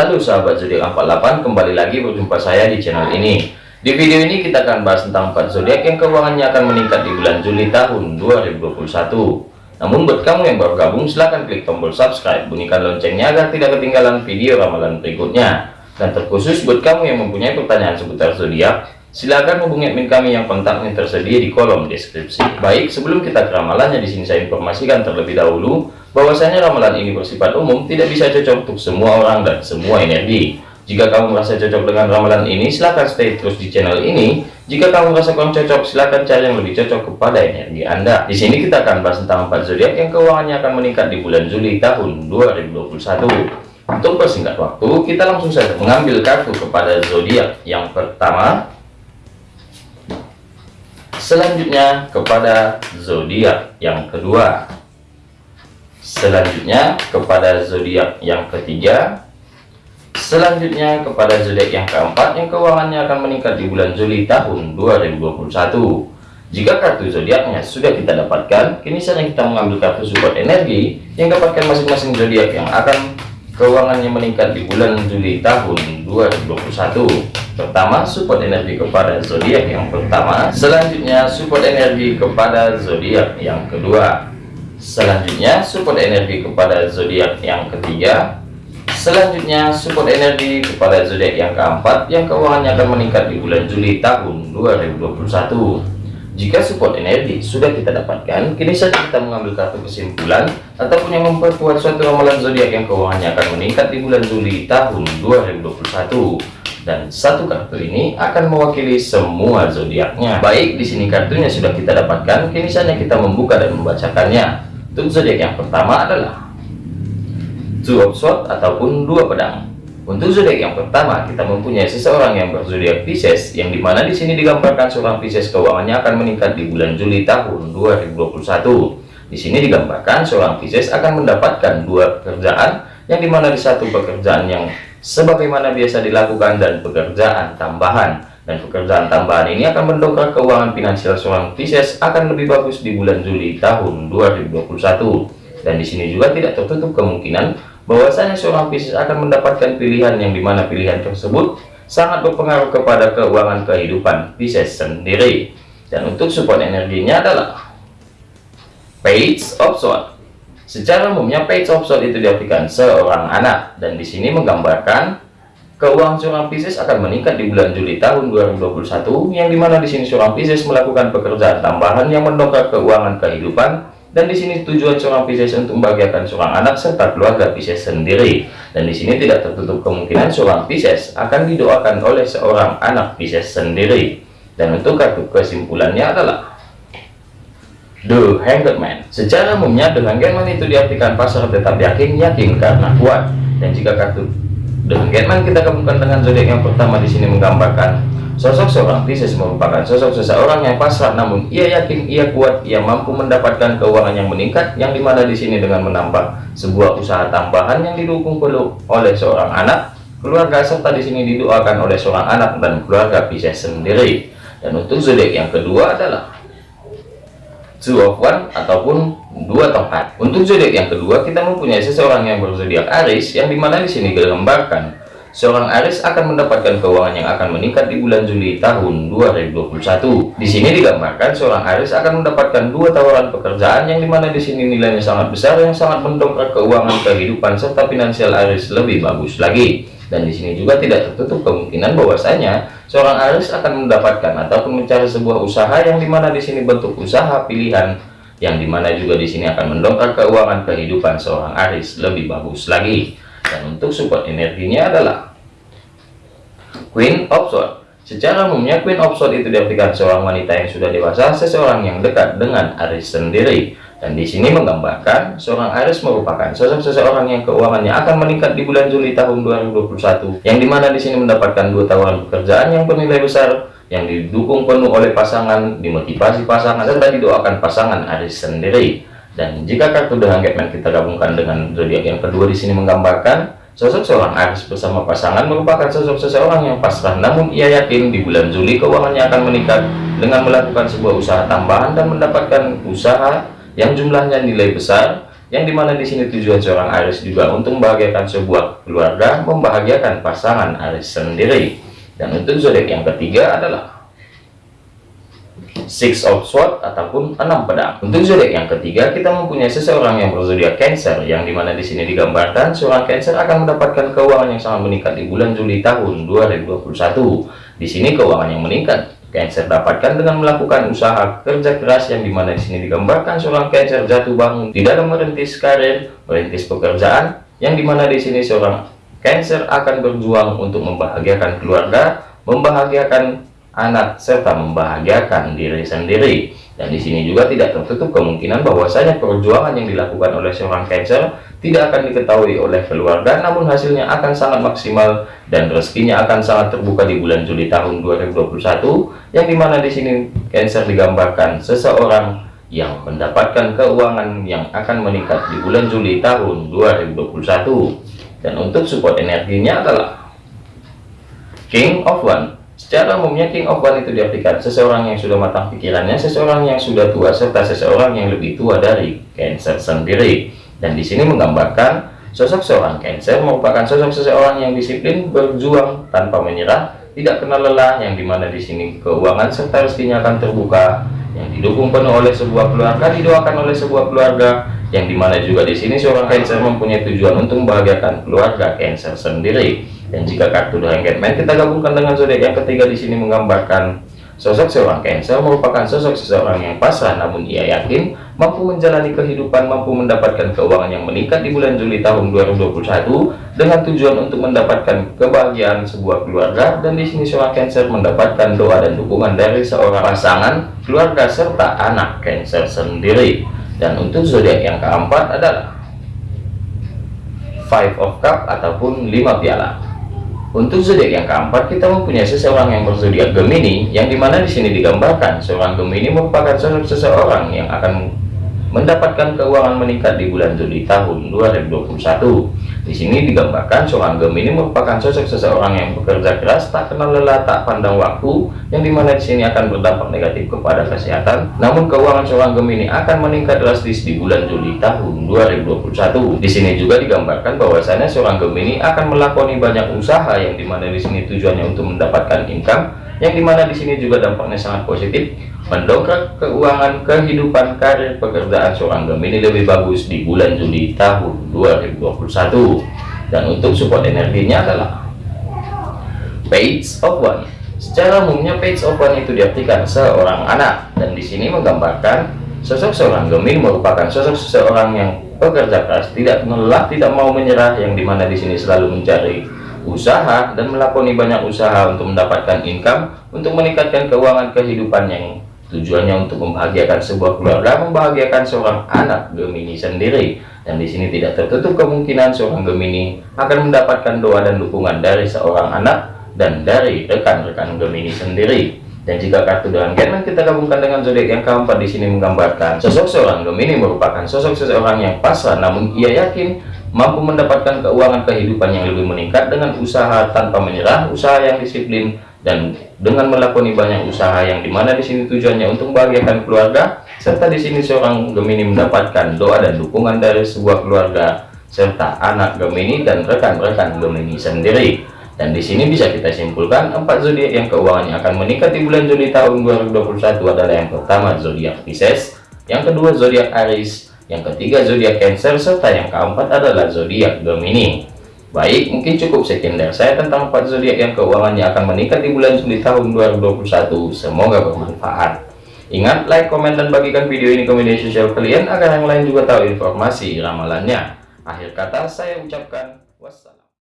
Halo sahabat zodiak 48 kembali lagi berjumpa saya di channel ini. Di video ini kita akan bahas tentang 4 zodiak yang keuangannya akan meningkat di bulan Juli tahun 2021 namun buat kamu yang baru gabung silahkan klik tombol subscribe bunyikan loncengnya agar tidak ketinggalan video ramalan berikutnya. Dan terkhusus buat kamu yang mempunyai pertanyaan seputar zodiak Silakan hubungi admin kami yang kontaknya tersedia di kolom deskripsi. Baik, sebelum kita ke ramalannya di sini saya informasikan terlebih dahulu bahwasanya ramalan ini bersifat umum, tidak bisa cocok untuk semua orang dan semua energi. Jika kamu merasa cocok dengan ramalan ini, silahkan stay terus di channel ini. Jika kamu merasa kurang cocok, silahkan cari yang lebih cocok kepada energi Anda. Di sini kita akan bahas tentang empat zodiak yang keuangannya akan meningkat di bulan Juli tahun 2021. Untuk persingkat waktu, kita langsung saja mengambil kartu kepada zodiak yang pertama selanjutnya kepada zodiak yang kedua selanjutnya kepada zodiak yang ketiga. Selanjutnya kepada zodiak yang keempat yang keuangannya akan meningkat di bulan Juli tahun 2021 jika kartu zodiaknya sudah kita dapatkan kini saatnya kita mengambil kartu support energi yang dapatkan masing-masing zodiak yang akan keuangannya meningkat di bulan Juli tahun 2021 pertama support energi kepada zodiak yang pertama. Selanjutnya support energi kepada zodiak yang kedua selanjutnya support energi kepada zodiak yang ketiga selanjutnya support energi kepada zodiak yang keempat yang keuangannya akan meningkat di bulan Juli tahun 2021 jika support energi sudah kita dapatkan, kini saja kita mengambil kartu kesimpulan ataupun yang memperkuat suatu ramalan zodiak yang keuangannya akan meningkat di bulan Juli tahun 2021. Dan satu kartu ini akan mewakili semua zodiaknya. Baik, di sini kartunya sudah kita dapatkan, kini saja kita membuka dan membacakannya. Untuk zodiak yang pertama adalah Two of Swords ataupun dua pedang. Untuk zodiak yang pertama, kita mempunyai seseorang yang berzodiak Pisces, yang di mana di sini digambarkan seorang Pisces keuangannya akan meningkat di bulan Juli tahun 2021. Di sini digambarkan seorang Pisces akan mendapatkan dua pekerjaan, yang di mana di satu pekerjaan yang sebagaimana biasa dilakukan dan pekerjaan tambahan. Dan pekerjaan tambahan ini akan mendongkrak keuangan finansial seorang Pisces akan lebih bagus di bulan Juli tahun 2021. Dan di sini juga tidak tertutup kemungkinan bahwasanya seorang Pisces akan mendapatkan pilihan yang di mana pilihan tersebut sangat berpengaruh kepada keuangan kehidupan Pisces sendiri. Dan untuk support energinya adalah Page of Swords secara umumnya Page of Swords itu diartikan seorang anak. Dan di sini menggambarkan keuangan seorang Pisces akan meningkat di bulan Juli tahun 2021 yang di mana di sini seorang Pisces melakukan pekerjaan tambahan yang mendongkrak keuangan kehidupan dan di sini tujuan seorang Pisces untuk membahagiakan seorang anak serta keluarga Pisces sendiri. Dan di sini tidak tertutup kemungkinan seorang Pisces akan didoakan oleh seorang anak Pisces sendiri. Dan untuk kartu kesimpulannya adalah The Hanged Man. Secara umumnya The Hanged itu diartikan pasar tetap yakin yakin karena kuat. Dan jika kartu Hanged Man kita gabungkan dengan zodiak yang pertama di sini menggambarkan Sosok seorang Pisces merupakan sosok seseorang yang pasrah namun ia yakin ia kuat ia mampu mendapatkan keuangan yang meningkat yang di mana di sini dengan menambah sebuah usaha tambahan yang didukung perlu oleh seorang anak keluarga serta di sini didoakan oleh seorang anak dan keluarga Pisces sendiri. Dan untuk zodiak yang kedua adalah two of one ataupun dua tongkat untuk zodiak yang kedua kita mempunyai seseorang yang berzodiak Aries yang di mana di sini digambarkan seorang Aris akan mendapatkan keuangan yang akan meningkat di bulan Juli tahun 2021. Di sini digambarkan seorang Aris akan mendapatkan dua tawaran pekerjaan yang di mana di sini nilainya sangat besar yang sangat mendongkrak keuangan kehidupan serta finansial Aris lebih bagus lagi. Dan di sini juga tidak tertutup kemungkinan bahwasanya seorang Aris akan mendapatkan ataupun mencari sebuah usaha yang di mana di sini bentuk usaha pilihan yang di mana juga di sini akan mendongkrak keuangan kehidupan seorang Aris lebih bagus lagi. Dan untuk support energinya adalah Queen of Swords. Secara umumnya Queen of Swords itu diartikan seorang wanita yang sudah dewasa seseorang yang dekat dengan Aris sendiri. Dan di sini menggambarkan seorang Aris merupakan sosok seseorang yang keuangannya akan meningkat di bulan Juli tahun 2021 yang di mana di sini mendapatkan dua tawaran pekerjaan yang bernilai besar yang didukung penuh oleh pasangan dimotivasi pasangan serta didoakan pasangan Aris sendiri dan jika kartu The Hanged Man kita gabungkan dengan zodiak yang kedua di sini menggambarkan sosok seorang Aries bersama pasangan merupakan sosok seseorang yang pasrah namun ia yakin di bulan Juli keuangannya akan meningkat dengan melakukan sebuah usaha tambahan dan mendapatkan usaha yang jumlahnya nilai besar yang di mana di sini tujuan seorang Aries juga untuk membahagiakan sebuah keluarga, membahagiakan pasangan Aries sendiri. Dan untuk zodiak yang ketiga adalah Six of Swords ataupun enam pedang. Untuk zodiak yang ketiga, kita mempunyai seseorang yang berzodiak Cancer, yang di mana di sini digambarkan seorang Cancer akan mendapatkan keuangan yang sangat meningkat di bulan Juli tahun 2021. Di sini keuangan yang meningkat Cancer dapatkan dengan melakukan usaha kerja keras yang di mana di sini digambarkan seorang Cancer jatuh bangun di dalam merintis karir, merintis pekerjaan, yang di mana di sini seorang Cancer akan berjuang untuk membahagiakan keluarga, membahagiakan anak serta membahagiakan diri sendiri. Dan di sini juga tidak tertutup kemungkinan bahwasanya perjuangan yang dilakukan oleh seorang Cancer tidak akan diketahui oleh keluarga namun hasilnya akan sangat maksimal dan rezekinya akan sangat terbuka di bulan Juli tahun 2021 yang di mana di sini Cancer digambarkan seseorang yang mendapatkan keuangan yang akan meningkat di bulan Juli tahun 2021 dan untuk support energinya adalah King of One Secara umumnya King of One itu diartikan seseorang yang sudah matang pikirannya, seseorang yang sudah tua, serta seseorang yang lebih tua dari Cancer sendiri. Dan di sini menggambarkan sosok seorang Cancer merupakan sosok seseorang yang disiplin, berjuang tanpa menyerah, tidak kenal lelah, yang di mana di sini keuangan serta rezekinya akan terbuka, yang didukung penuh oleh sebuah keluarga, didoakan oleh sebuah keluarga, yang di mana juga di sini seorang Cancer mempunyai tujuan untuk membahagiakan keluarga Cancer sendiri dan jika kartu The Hangman kita gabungkan dengan zodiak yang ketiga di sini menggambarkan sosok seorang Cancer merupakan sosok seseorang yang pasrah namun ia yakin mampu menjalani kehidupan, mampu mendapatkan keuangan yang meningkat di bulan Juli tahun 2021 dengan tujuan untuk mendapatkan kebahagiaan sebuah keluarga dan di sini seorang Cancer mendapatkan doa dan dukungan dari seorang pasangan, keluarga serta anak Cancer sendiri. Dan untuk zodiak yang keempat adalah Five of Cup ataupun lima piala. Untuk zodiak yang keempat, kita mempunyai seseorang yang berzodiak Gemini, yang di mana di sini digambarkan seorang Gemini merupakan seseorang yang akan mendapatkan keuangan meningkat di bulan Juli tahun 2021. Di sini digambarkan seorang Gemini merupakan sosok seseorang yang bekerja keras, tak kenal lelah, tak pandang waktu, yang di mana di sini akan berdampak negatif kepada kesehatan. Namun keuangan seorang Gemini akan meningkat drastis di bulan Juli tahun 2021. Di sini juga digambarkan bahwasanya seorang Gemini akan melakoni banyak usaha, yang di mana di sini tujuannya untuk mendapatkan income, yang di mana di sini juga dampaknya sangat positif mendongkrak keuangan kehidupan karir pekerjaan seorang Gemini lebih bagus di bulan Juli tahun 2021 dan untuk support energinya adalah page of one. Secara umumnya page of one itu diartikan seorang anak. Dan di sini menggambarkan sosok seorang Gemini merupakan sosok seseorang yang bekerja keras tidak lelah tidak mau menyerah yang di mana di sini selalu mencari usaha dan melakoni banyak usaha untuk mendapatkan income untuk meningkatkan keuangan kehidupan yang Tujuannya untuk membahagiakan sebuah keluarga, membahagiakan seorang anak Gemini sendiri. Dan di sini tidak tertutup kemungkinan seorang Gemini akan mendapatkan doa dan dukungan dari seorang anak dan dari rekan-rekan Gemini sendiri. Dan jika kartu dengan Gemini kita gabungkan dengan zodiak yang keempat di sini menggambarkan sosok seorang Gemini merupakan sosok seseorang yang pasrah namun ia yakin mampu mendapatkan keuangan kehidupan yang lebih meningkat dengan usaha tanpa menyerah, usaha yang disiplin dan dengan melakoni banyak usaha yang di mana di sini tujuannya untuk membahagiakan keluarga serta di sini seorang Gemini mendapatkan doa dan dukungan dari sebuah keluarga serta anak Gemini dan rekan-rekan Gemini sendiri. Dan di sini bisa kita simpulkan empat zodiak yang keuangannya akan meningkat di bulan Juli tahun 2021 adalah yang pertama zodiak Pisces yang kedua zodiak Aries yang ketiga zodiak Cancer serta yang keempat adalah zodiak Gemini Baik, mungkin cukup sekian dari saya tentang empat zodiak yang keuangannya akan meningkat di bulan Juli tahun 2021. Semoga bermanfaat. Ingat, like, komen, dan bagikan video ini ke media sosial kalian agar yang lain juga tahu informasi ramalannya. Akhir kata saya ucapkan wassalam.